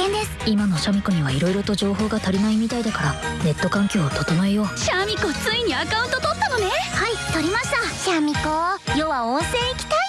険です。今のシャミ子には色々と情報が足りないみたいだからネット環境を整えよう。シャミ子ついにアカウント取ったのね。はい取りました。シャミ子。世は温泉行きたい。